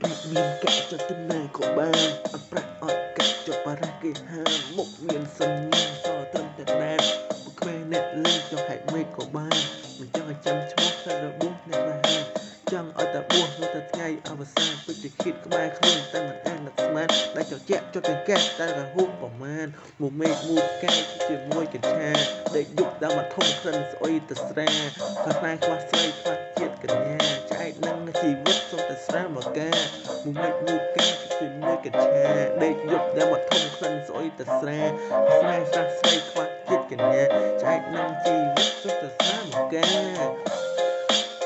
ប្រាក់មានកាក់ចិត្តទៅណាក៏បានអត់ប្រាក់អត់កាក់ចុះបារះគេហាមមុខមានសញ្ញាសត្រឹមតែដែនពួកក្មេងអ្នកលេងចង់ហែកមេឃក៏បានមិនចង់ឲ្យចាំឈ្មោះតែរបួសអ្នករហាចង់ឲ្យតែបួសនោះតែថ្ងៃអវសានពិតជាគិតក្បែរខ្លួនតែមិនអាននឹកស្មានដែលចជាក់ចុចចង្កេះតែរហូតប្រមាណមួយមេឃមួយផ្កាយជាមួយកញ្ឆាដេកយប់ដើមមកធំក្រិនស្អុយទៅស្រាខ្វះខ្លាខ្វះស្រីខ្វះ ជីវិតសុំតែស្រាមកកាមួយមេឃមួយផ្កាយជាមួយកញ្ឆាដេកយប់ដើមមកធំក្រិនស្អុយទៅស្រាស្រាស្រះស្រីខ្វះជាតិកញ្ញាឆ្អែតនឹងជីវិតសុំតែស្រាមកកា